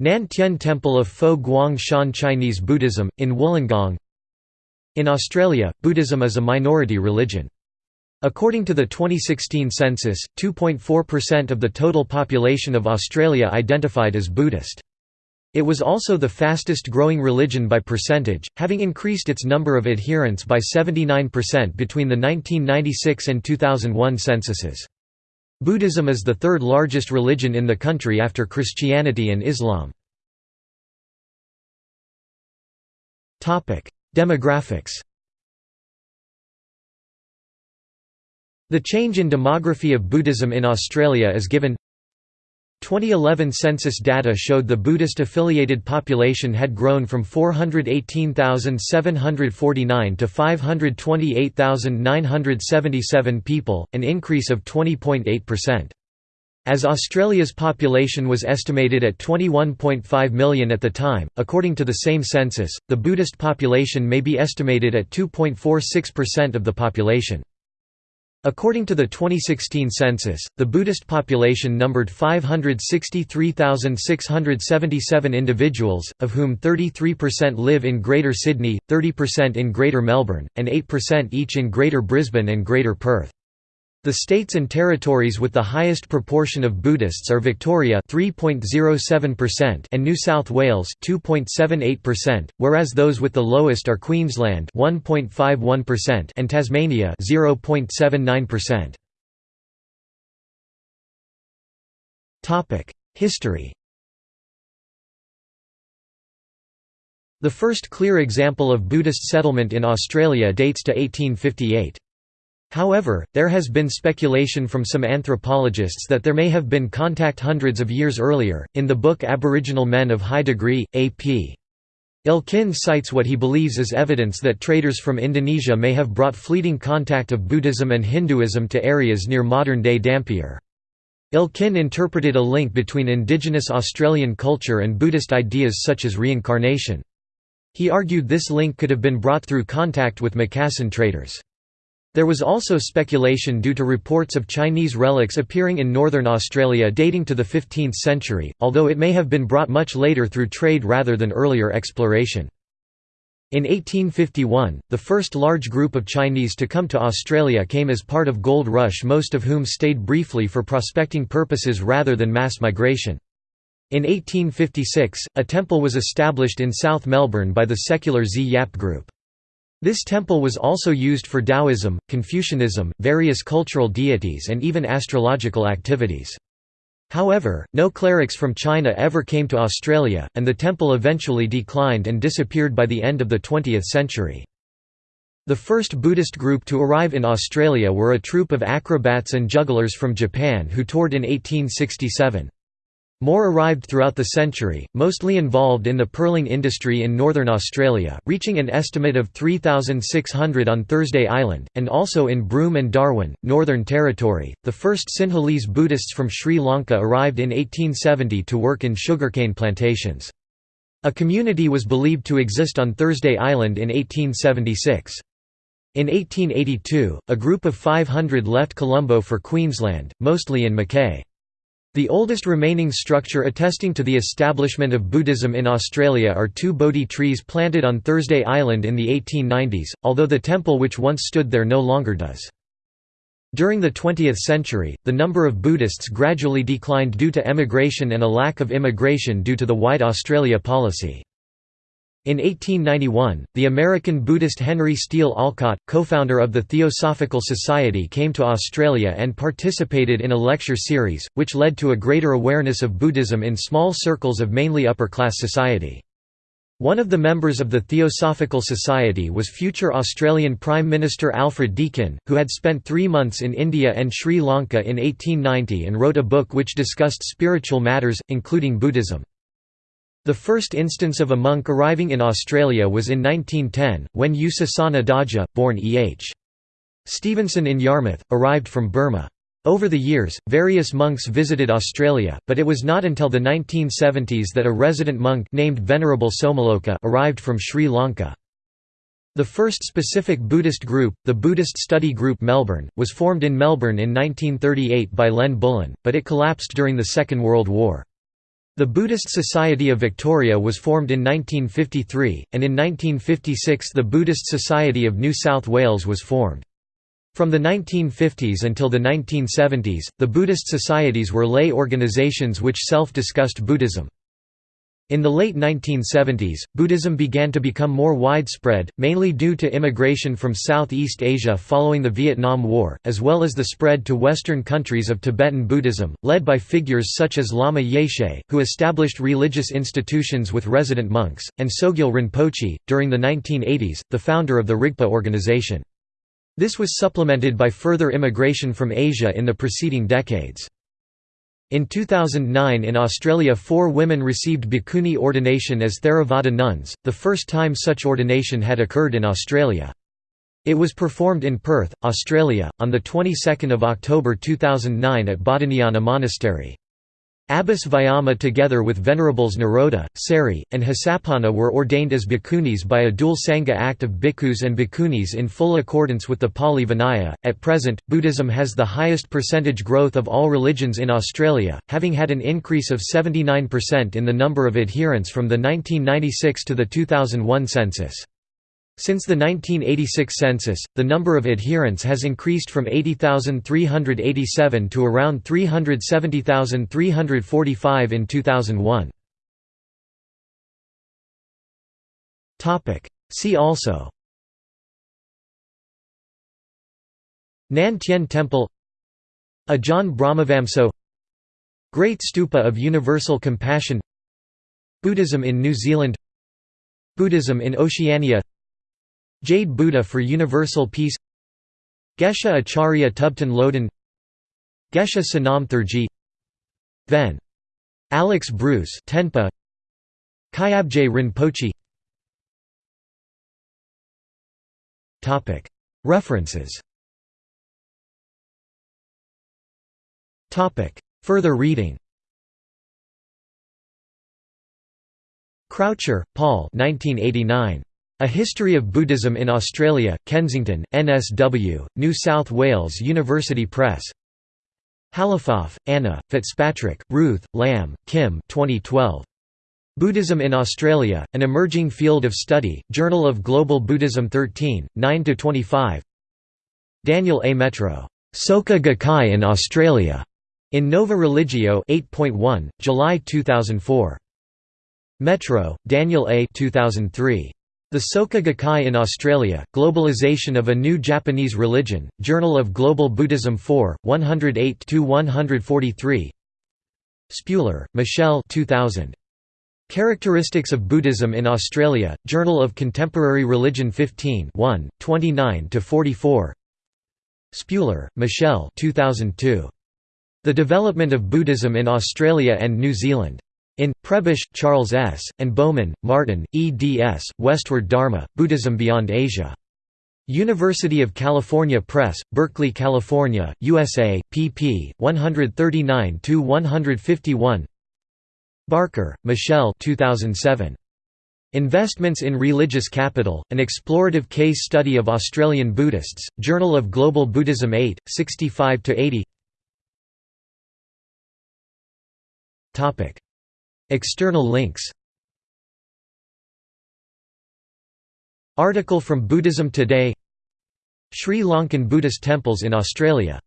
Nan Tien Temple of Fo Guang Shan Chinese Buddhism, in Wollongong In Australia, Buddhism is a minority religion. According to the 2016 census, 2.4% of the total population of Australia identified as Buddhist. It was also the fastest growing religion by percentage, having increased its number of adherents by 79% between the 1996 and 2001 censuses. Buddhism is the third largest religion in the country after Christianity and Islam. Demographics The change in demography of Buddhism in Australia is given 2011 census data showed the Buddhist-affiliated population had grown from 418,749 to 528,977 people, an increase of 20.8%. As Australia's population was estimated at 21.5 million at the time, according to the same census, the Buddhist population may be estimated at 2.46% of the population. According to the 2016 census, the Buddhist population numbered 563,677 individuals, of whom 33% live in Greater Sydney, 30% in Greater Melbourne, and 8% each in Greater Brisbane and Greater Perth. The states and territories with the highest proportion of Buddhists are Victoria (3.07%) and New South Wales (2.78%), whereas those with the lowest are Queensland (1.51%) and Tasmania (0.79%). Topic: History. The first clear example of Buddhist settlement in Australia dates to 1858. However, there has been speculation from some anthropologists that there may have been contact hundreds of years earlier. In the book Aboriginal Men of High Degree, A.P. Elkin cites what he believes is evidence that traders from Indonesia may have brought fleeting contact of Buddhism and Hinduism to areas near modern-day Dampier. Elkin interpreted a link between indigenous Australian culture and Buddhist ideas such as reincarnation. He argued this link could have been brought through contact with Macassan traders. There was also speculation due to reports of Chinese relics appearing in northern Australia dating to the 15th century, although it may have been brought much later through trade rather than earlier exploration. In 1851, the first large group of Chinese to come to Australia came as part of Gold Rush most of whom stayed briefly for prospecting purposes rather than mass migration. In 1856, a temple was established in South Melbourne by the secular See Yup group. This temple was also used for Taoism, Confucianism, various cultural deities and even astrological activities. However, no clerics from China ever came to Australia, and the temple eventually declined and disappeared by the end of the 20th century. The first Buddhist group to arrive in Australia were a troupe of acrobats and jugglers from Japan who toured in 1867. More arrived throughout the century, mostly involved in the pearling industry in northern Australia, reaching an estimate of 3,600 on Thursday Island, and also in Broome and Darwin, Northern Territory. The first Sinhalese Buddhists from Sri Lanka arrived in 1870 to work in sugarcane plantations. A community was believed to exist on Thursday Island in 1876. In 1882, a group of 500 left Colombo for Queensland, mostly in Mackay. The oldest remaining structure attesting to the establishment of Buddhism in Australia are two Bodhi trees planted on Thursday Island in the 1890s, although the temple which once stood there no longer does. During the 20th century, the number of Buddhists gradually declined due to emigration and a lack of immigration due to the White Australia policy. In 1891, the American Buddhist Henry Steele Olcott, co-founder of the Theosophical Society came to Australia and participated in a lecture series, which led to a greater awareness of Buddhism in small circles of mainly upper-class society. One of the members of the Theosophical Society was future Australian Prime Minister Alfred Deakin, who had spent three months in India and Sri Lanka in 1890 and wrote a book which discussed spiritual matters, including Buddhism. The first instance of a monk arriving in Australia was in 1910, when U Sasana Dhaja, born E.H. Stevenson in Yarmouth, arrived from Burma. Over the years, various monks visited Australia, but it was not until the 1970s that a resident monk named Venerable Somaloka arrived from Sri Lanka. The first specific Buddhist group, the Buddhist Study Group Melbourne, was formed in Melbourne in 1938 by Len Bullen, but it collapsed during the Second World War. The Buddhist Society of Victoria was formed in 1953, and in 1956 the Buddhist Society of New South Wales was formed. From the 1950s until the 1970s, the Buddhist societies were lay organizations which self-discussed Buddhism. In the late 1970s, Buddhism began to become more widespread, mainly due to immigration from Southeast Asia following the Vietnam War, as well as the spread to Western countries of Tibetan Buddhism, led by figures such as Lama Yeshe, who established religious institutions with resident monks, and Sogyal Rinpoche, during the 1980s, the founder of the Rigpa organization. This was supplemented by further immigration from Asia in the preceding decades. In 2009 in Australia four women received bhikkhuni ordination as Theravada nuns, the first time such ordination had occurred in Australia. It was performed in Perth, Australia, on the 22nd of October 2009 at Bodhinyana Monastery. Abbas Vayama together with Venerables Nirodha, Seri, and Hasapanna were ordained as bhikkhunis by a dual Sangha act of bhikkhus and bhikkhunis in full accordance with the Pali Vinaya. At present, Buddhism has the highest percentage growth of all religions in Australia, having had an increase of 79% in the number of adherents from the 1996 to the 2001 census. Since the 1986 census, the number of adherents has increased from 80,387 to around 370,345 in 2001. See also. Nan Tien Temple. Ajahn Brahmavamso. Great Stupa of Universal Compassion. Buddhism in New Zealand. Buddhism in Oceania Jade Buddha for Universal Peace Geshe Acharya Thubten Loden Geshe Sonam Thargye Ven. Alex Bruce Tenpa Kyabje Rinpoche References Further reading Croucher, Paul 1989. A History of Buddhism in Australia, Kensington, NSW, New South Wales University Press Halafoff, Anna, Fitzpatrick, Ruth, Lamb, Kim 2012. Buddhism in Australia, An Emerging Field of Study, Journal of Global Buddhism 13, 9–25 Daniel A. Métraux, "'Soka Gakkai in Australia' in Nova Religio 8.1, July 2004. Métraux, Daniel A. 2003. The Soka Gakkai in Australia, Globalization of a New Japanese Religion, Journal of Global Buddhism 4, 108–143 Spuler, Michelle 2000. Characteristics of Buddhism in Australia, Journal of Contemporary Religion 15 1, 29–44 Spuler, Michelle 2002. The Development of Buddhism in Australia and New Zealand. In, Prebish, Charles S., and Baumann, Martin, eds. Westward Dharma, Buddhism Beyond Asia. University of California Press, Berkeley, California, USA, pp. 139–151 Barker, Michelle 2007. Investments in Religious Capital, An Explorative Case Study of Australian Buddhists, Journal of Global Buddhism 8, 65–80 External links. Article from Buddhism Today. Sri Lankan Buddhist temples in Australia